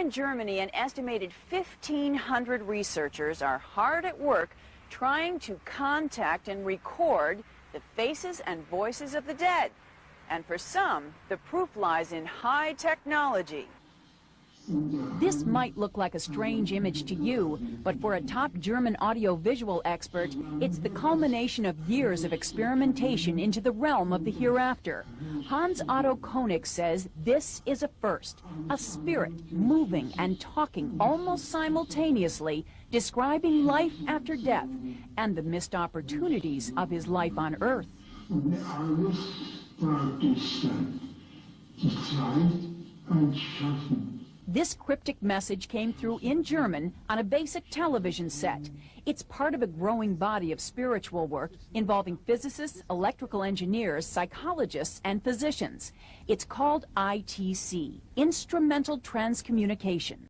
in Germany, an estimated 1,500 researchers are hard at work trying to contact and record the faces and voices of the dead. And for some, the proof lies in high technology. This might look like a strange image to you, but for a top German audiovisual expert, it's the culmination of years of experimentation into the realm of the hereafter. Hans Otto Koenig says this is a first, a spirit moving and talking almost simultaneously, describing life after death and the missed opportunities of his life on Earth. This cryptic message came through in German on a basic television set. It's part of a growing body of spiritual work involving physicists, electrical engineers, psychologists, and physicians. It's called ITC, Instrumental Transcommunication.